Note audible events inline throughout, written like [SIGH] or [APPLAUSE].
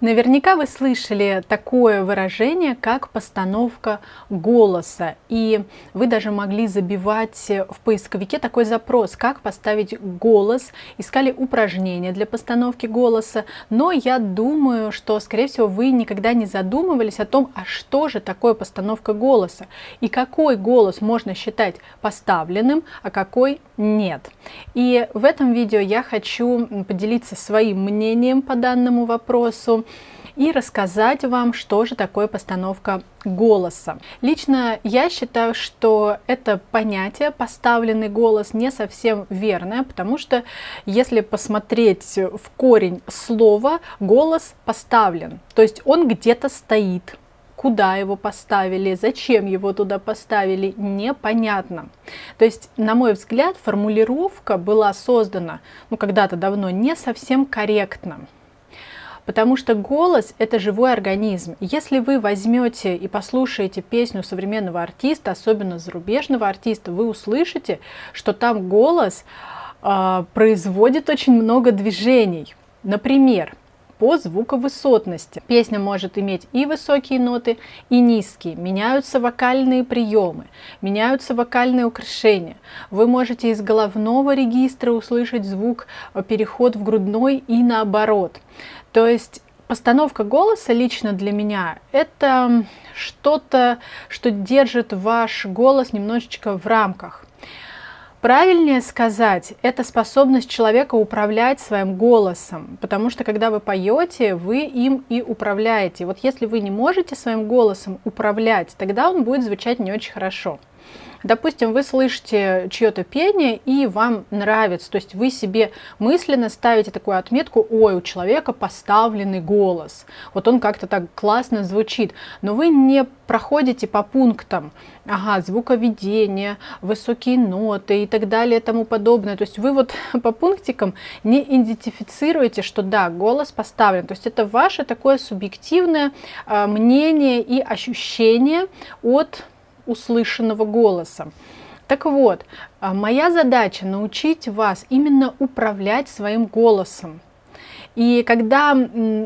Наверняка вы слышали такое выражение, как постановка голоса, и вы даже могли забивать в поисковике такой запрос, как поставить голос, искали упражнения для постановки голоса, но я думаю, что, скорее всего, вы никогда не задумывались о том, а что же такое постановка голоса, и какой голос можно считать поставленным, а какой нет. И в этом видео я хочу поделиться своим мнением по данному вопросу, и рассказать вам, что же такое постановка голоса. Лично я считаю, что это понятие поставленный голос не совсем верное, потому что если посмотреть в корень слова, голос поставлен, то есть он где-то стоит, куда его поставили, зачем его туда поставили, непонятно. То есть, на мой взгляд, формулировка была создана, ну, когда-то давно, не совсем корректно. Потому что голос – это живой организм. Если вы возьмете и послушаете песню современного артиста, особенно зарубежного артиста, вы услышите, что там голос э, производит очень много движений. Например, по звуковысотности. Песня может иметь и высокие ноты, и низкие. Меняются вокальные приемы, меняются вокальные украшения. Вы можете из головного регистра услышать звук э, переход в грудной и наоборот. То есть постановка голоса лично для меня это что-то, что держит ваш голос немножечко в рамках. Правильнее сказать, это способность человека управлять своим голосом, потому что когда вы поете, вы им и управляете. Вот если вы не можете своим голосом управлять, тогда он будет звучать не очень хорошо. Допустим, вы слышите чье-то пение и вам нравится, то есть вы себе мысленно ставите такую отметку, ой, у человека поставленный голос, вот он как-то так классно звучит, но вы не проходите по пунктам, ага, звуковедение, высокие ноты и так далее и тому подобное, то есть вы вот [LAUGHS] по пунктикам не идентифицируете, что да, голос поставлен, то есть это ваше такое субъективное э, мнение и ощущение от услышанного голоса. Так вот, а, моя задача научить вас именно управлять своим голосом. И когда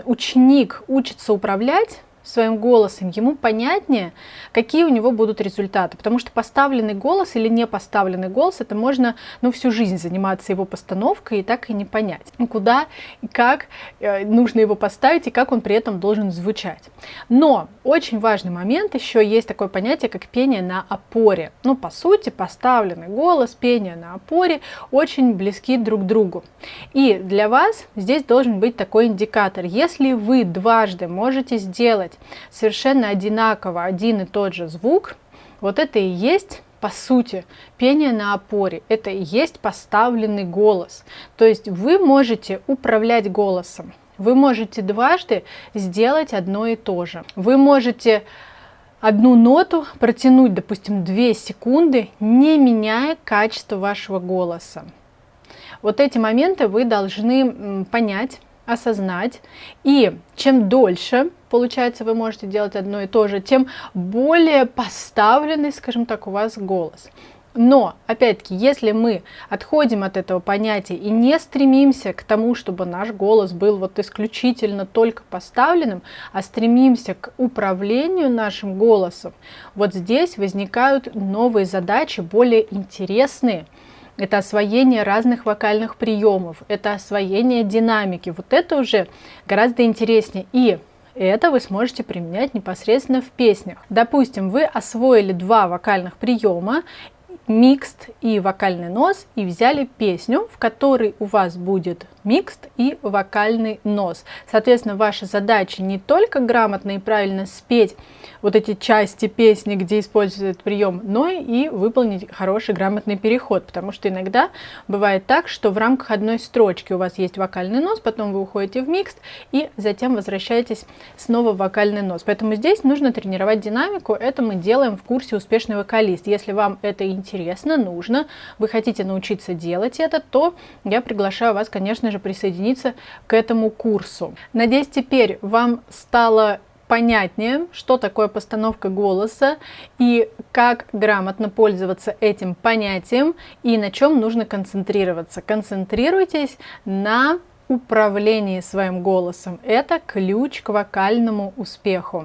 ученик учится управлять, своим голосом, ему понятнее, какие у него будут результаты. Потому что поставленный голос или не поставленный голос, это можно ну, всю жизнь заниматься его постановкой и так и не понять, куда и как э, нужно его поставить и как он при этом должен звучать. Но очень важный момент еще есть такое понятие, как пение на опоре. Ну, по сути, поставленный голос, пение на опоре очень близки друг к другу. И для вас здесь должен быть такой индикатор. Если вы дважды можете сделать слышать совершенно одинаково один и тот же звук, вот это и есть по сути, пение на опоре – это и есть поставленный голос. То есть вы можете управлять голосом, вы можете дважды сделать одно и то же. Вы можете одну ноту протянуть, допустим, 2 секунды, не меняя качество вашего голоса. Вот эти моменты вы должны понять, осознать. И чем дольше, получается, вы можете делать одно и то же, тем более поставленный, скажем так, у вас голос. Но, опять-таки, если мы отходим от этого понятия и не стремимся к тому, чтобы наш голос был вот исключительно только поставленным, а стремимся к управлению нашим голосом, вот здесь возникают новые задачи, более интересные, это освоение разных вокальных приемов, это освоение динамики. Вот это уже гораздо интереснее. И это вы сможете применять непосредственно в песнях. Допустим, вы освоили два вокальных приема, микст и вокальный нос, и взяли песню, в которой у вас будет микст и вокальный нос. Соответственно, ваша задача не только грамотно и правильно спеть вот эти части песни, где используется этот прием, но и выполнить хороший грамотный переход, потому что иногда бывает так, что в рамках одной строчки у вас есть вокальный нос, потом вы уходите в микст и затем возвращаетесь снова в вокальный нос. Поэтому здесь нужно тренировать динамику, это мы делаем в курсе «Успешный вокалист». Если вам это интересно, нужно, вы хотите научиться делать это, то я приглашаю вас, конечно же, присоединиться к этому курсу. Надеюсь, теперь вам стало понятнее, что такое постановка голоса и как грамотно пользоваться этим понятием и на чем нужно концентрироваться. Концентрируйтесь на управлении своим голосом. Это ключ к вокальному успеху.